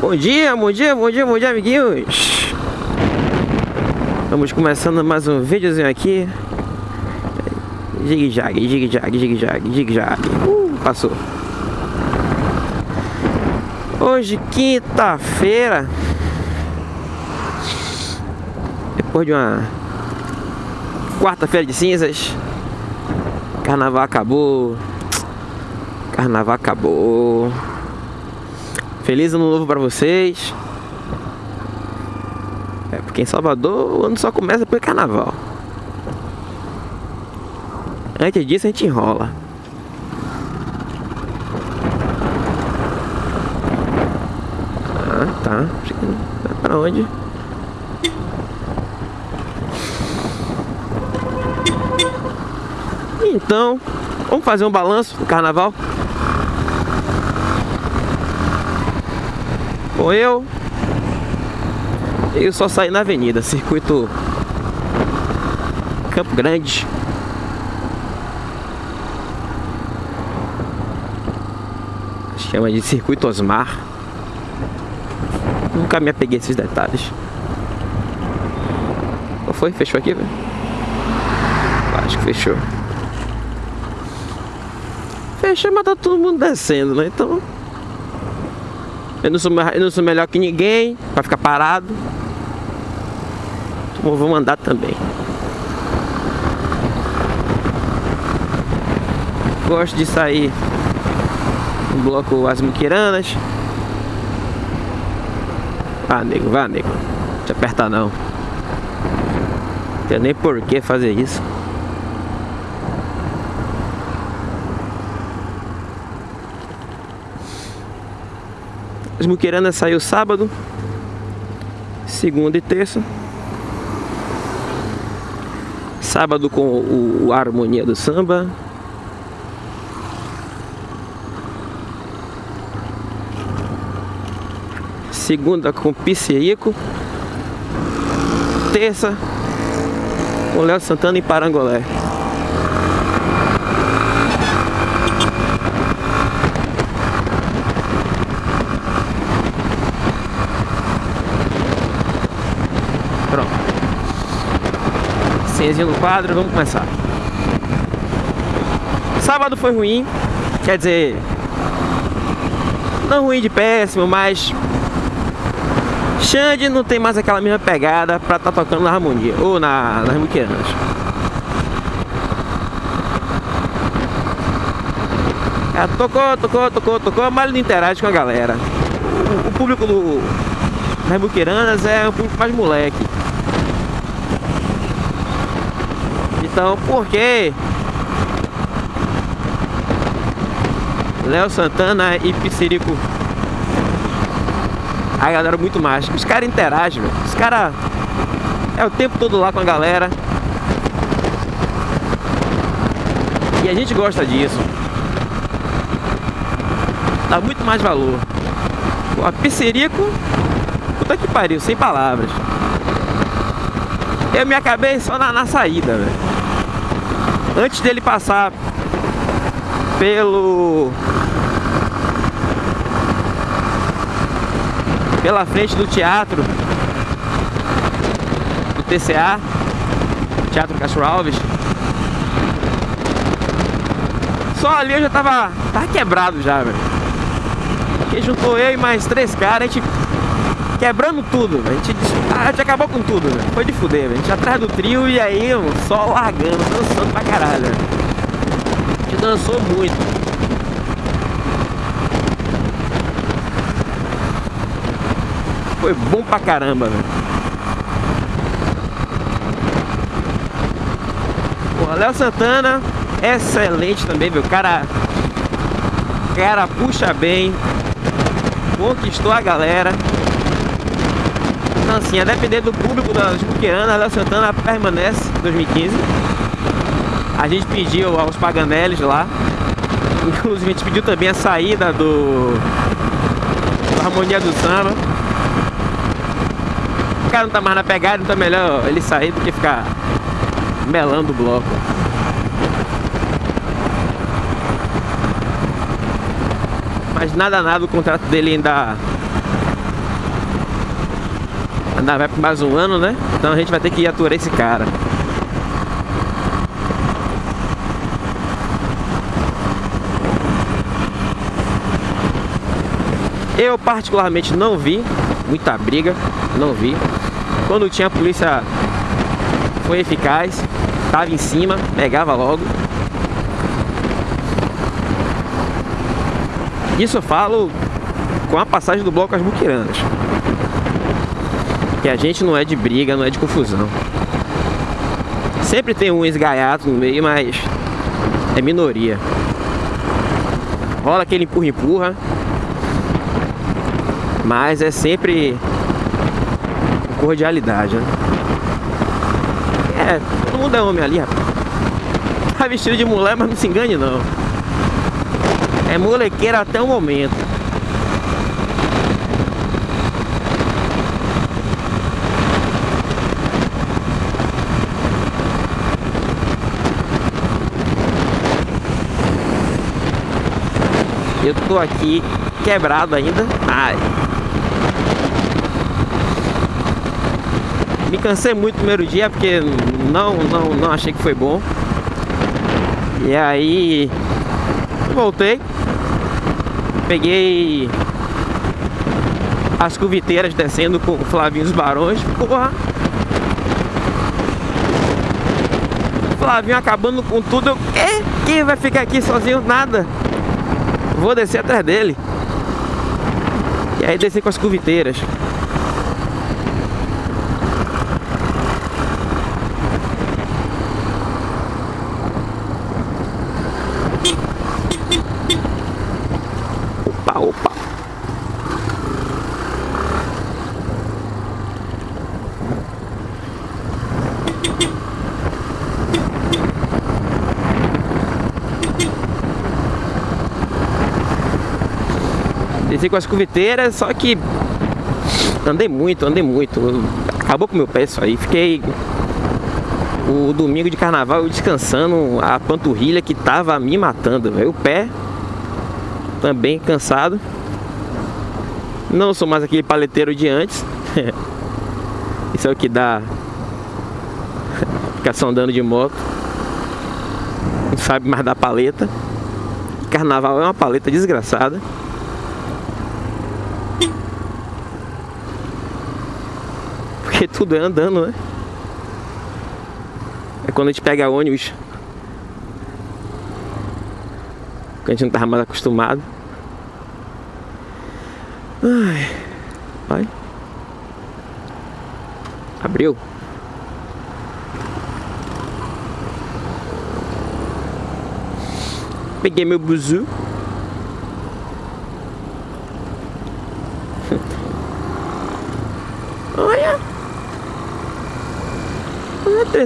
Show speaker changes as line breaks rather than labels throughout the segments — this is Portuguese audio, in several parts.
Bom dia, bom dia, bom dia, bom dia, amiguinhos. Vamos começando mais um videozinho aqui. Jig-jag, jig-jag, jig-jag, jig-jag. Uh, passou. Hoje, quinta-feira. Depois de uma quarta-feira de cinzas. Carnaval acabou. Carnaval acabou. Feliz ano novo pra vocês. É, porque em Salvador o ano só começa por carnaval. Antes disso a gente enrola. Ah, tá. Vai pra onde? Então, vamos fazer um balanço do carnaval? Bom, eu eu só saí na avenida, circuito Campo Grande. Chama de circuito Osmar. Nunca me apeguei a esses detalhes. Qual foi? Fechou aqui, velho? Acho que fechou. Fechou, mas tá todo mundo descendo, né? Então eu não sou, eu não sou melhor que ninguém para ficar parado. Então vou mandar também. Gosto de sair no bloco As Muquiranas. Ah, nego, vá, nego. Não te apertar não. Não tem nem por que fazer isso. As Muquiranas saiu sábado, segunda e terça. Sábado com o, o Harmonia do Samba. Segunda com Piscerico. Terça com Léo Santana e Parangolé. Senhazinha no quadro, vamos começar. Sábado foi ruim, quer dizer, não ruim de péssimo, mas Xande não tem mais aquela mesma pegada pra estar tá tocando na harmonia, ou na, nas muquiranas. É, tocou, tocou, tocou, tocou, mas ele não interage com a galera. O, o público do, das muquiranas é um público mais moleque. Então, por que Léo Santana e Piscirico a galera muito mais. Os caras interagem, velho. Os caras é o tempo todo lá com a galera. E a gente gosta disso. Dá muito mais valor. a Piscirico, puta que pariu, sem palavras. Eu me acabei só na, na saída, velho antes dele passar pelo pela frente do teatro do TCA Teatro Castro Alves só ali eu já tava, tava quebrado já, velho. Que juntou eu e mais três caras, a gente quebrando tudo, a gente, a gente acabou com tudo, foi de fuder, véio. a gente atrás do trio e aí só largando, dançando pra caralho. A gente dançou muito. Foi bom pra caramba, velho. Léo Santana, excelente também, meu. O cara, cara puxa bem, conquistou a galera. Então assim, a depender do público da Juqueana, a Santana permanece 2015. A gente pediu aos Paganeles lá. Inclusive a gente pediu também a saída do, do Harmonia do Samba. O cara não tá mais na pegada, então é melhor ele sair do que ficar melando o bloco. Mas nada nada o contrato dele ainda Vai por mais um ano, né? Então a gente vai ter que aturar esse cara. Eu particularmente não vi muita briga, não vi. Quando tinha a polícia foi eficaz, tava em cima, pegava logo. Isso eu falo com a passagem do bloco às Buquiranas. Que a gente não é de briga, não é de confusão. Sempre tem um esgaiato no meio, mas é minoria. Rola aquele empurra-empurra. Mas é sempre cordialidade, né? É, todo mundo é homem ali, rapaz. Tá vestido de mulher, mas não se engane não. É molequeira até o momento. Eu tô aqui quebrado ainda. Ai. Me cansei muito no primeiro dia porque não, não, não achei que foi bom. E aí voltei. Peguei as cuviteiras descendo com o Flavinho dos Barões. Porra! Flavinho acabando com tudo. Eu, quem vai ficar aqui sozinho? Nada. Vou descer atrás dele. E aí descer com as cuviteiras. Desci com as cuviteiras, só que andei muito, andei muito. Acabou com o meu pé isso aí. Fiquei o domingo de carnaval descansando a panturrilha que tava me matando, velho. O pé também cansado. Não sou mais aquele paleteiro de antes. Isso é o que dá ficar só andando de moto. Não sabe mais da paleta. Carnaval é uma paleta desgraçada. Porque tudo é andando, né? É quando a gente pega ônibus. Que a gente não tava mais acostumado. Ai. Vai. Abriu. Peguei meu buzu.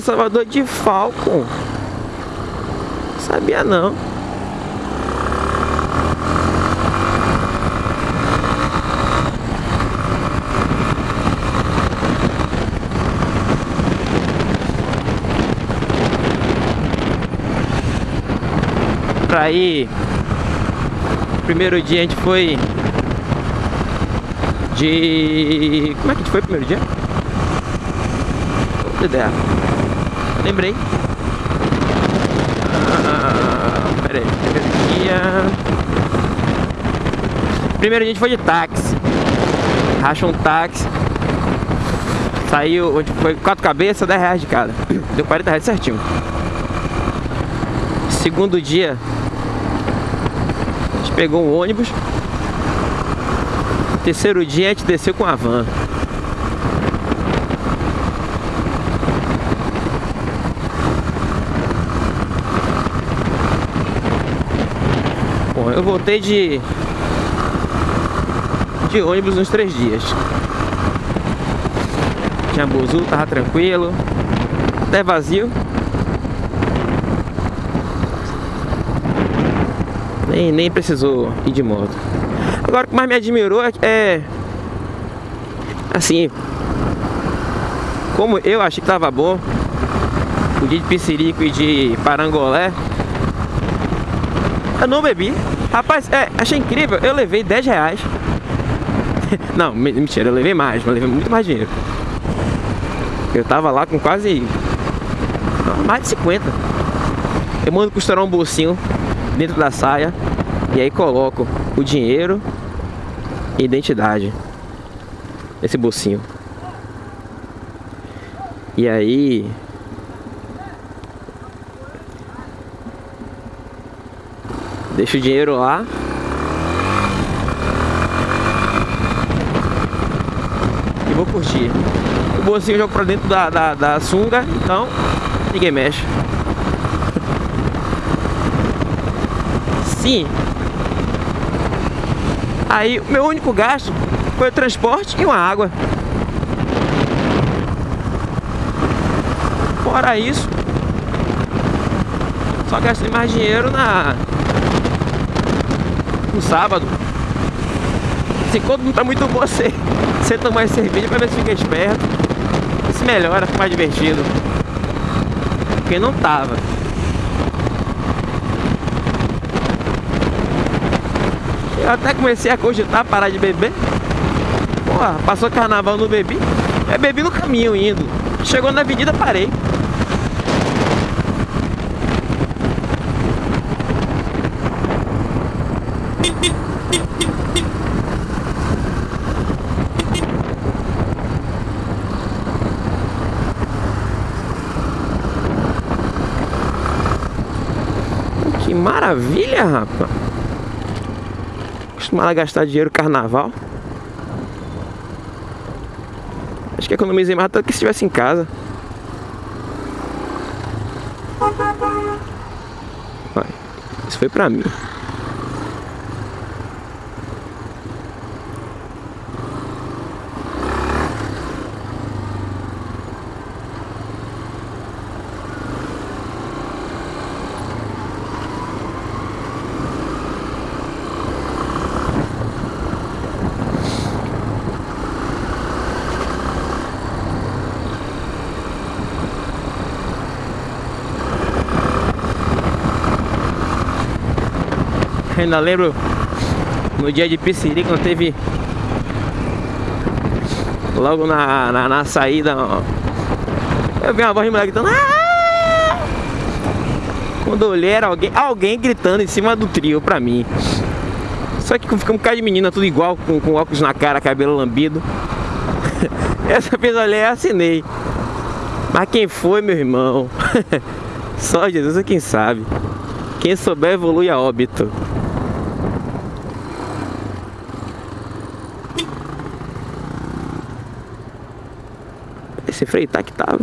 Salvador de Falcon. Sabia não. Pra ir Primeiro dia a gente foi de... Como é que a gente foi primeiro dia? Outra ideia. Lembrei. Ah, aí. Primeiro a gente foi de táxi. Racha um táxi. Saiu, foi quatro cabeças, 10 reais de cada. Deu 40 reais certinho. Segundo dia, a gente pegou um ônibus. Terceiro dia a gente desceu com a van. Eu voltei de de ônibus uns três dias. Tinha buzu, tava tranquilo, até vazio. Nem, nem precisou ir de moto. Agora o que mais me admirou é, é assim, como eu achei que tava bom, o dia de piscirico e de parangolé, eu não bebi. Rapaz, é, achei incrível. Eu levei 10 reais. Não, mentira, eu levei mais, mas levei muito mais dinheiro. Eu tava lá com quase mais de 50. Eu mando costurar um bolsinho dentro da saia e aí coloco o dinheiro e identidade nesse bolsinho. E aí deixo o dinheiro lá e vou curtir. O bolsinho eu jogo pra dentro da, da, da sunga, então ninguém mexe. Sim. Aí o meu único gasto foi o transporte e uma água. Fora isso, só gastei mais dinheiro na no sábado. Assim, quando não tá muito bom, você, você tomar cerveja pra ver se fica esperto. Se melhora, fica mais divertido. Porque não tava. Eu até comecei a cogitar parar de beber. Porra, passou carnaval, não bebi. Eu bebi no caminho indo. Chegou na avenida, parei. Que maravilha, rapaz. Acostumado a gastar dinheiro carnaval. Acho que economizei mais do que se estivesse em casa. Vai. Isso foi pra mim. Ainda lembro no dia de Pisciri quando teve logo na, na, na saída ó, eu vi uma voz de mulher gritando Aaah! quando eu olhei era alguém, alguém gritando em cima do trio pra mim. Só que ficamos um cara de menina tudo igual com, com óculos na cara, cabelo lambido. Essa vez olhei e assinei. Mas quem foi meu irmão? só Jesus é quem sabe. Quem souber evolui a óbito Esse freio tá que tava.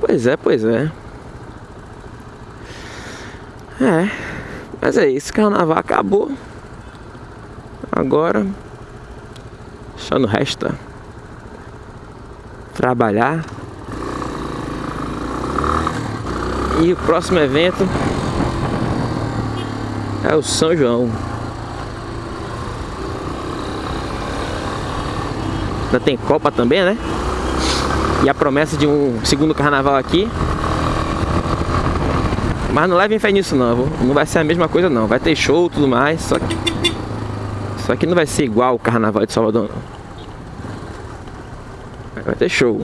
Pois é, pois é. É. Mas é isso, carnaval acabou. Agora só não resta trabalhar. E o próximo evento é o São João. Ainda tem Copa também, né? E a promessa de um segundo carnaval aqui. Mas não levem fé nisso não, não vai ser a mesma coisa não. Vai ter show e tudo mais, só que... Só que não vai ser igual o carnaval de Salvador não. Vai ter show,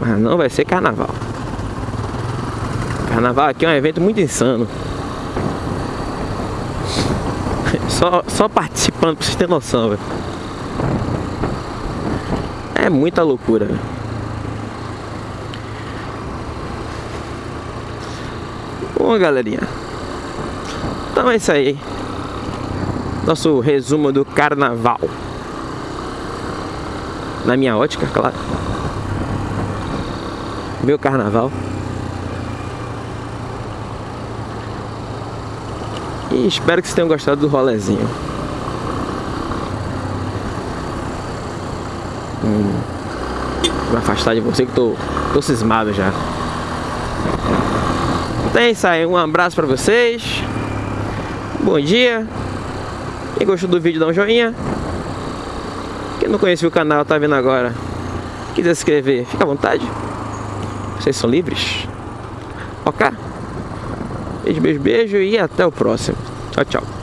mas não vai ser carnaval. Carnaval aqui é um evento muito insano. Só, só participando pra vocês terem noção, velho. É muita loucura, velho. Bom, galerinha. Então é isso aí. Nosso resumo do carnaval. Na minha ótica, claro. Meu carnaval. Espero que vocês tenham gostado do rolezinho. Hum, vou afastar de você que tô, tô cismado já. Então é isso aí, um abraço pra vocês. Bom dia. Quem gostou do vídeo dá um joinha. Quem não conhece o canal, tá vendo agora. Quiser se inscrever, fica à vontade. Vocês são livres. Ok? Beijo, beijo, beijo e até o próximo. Chao, chao.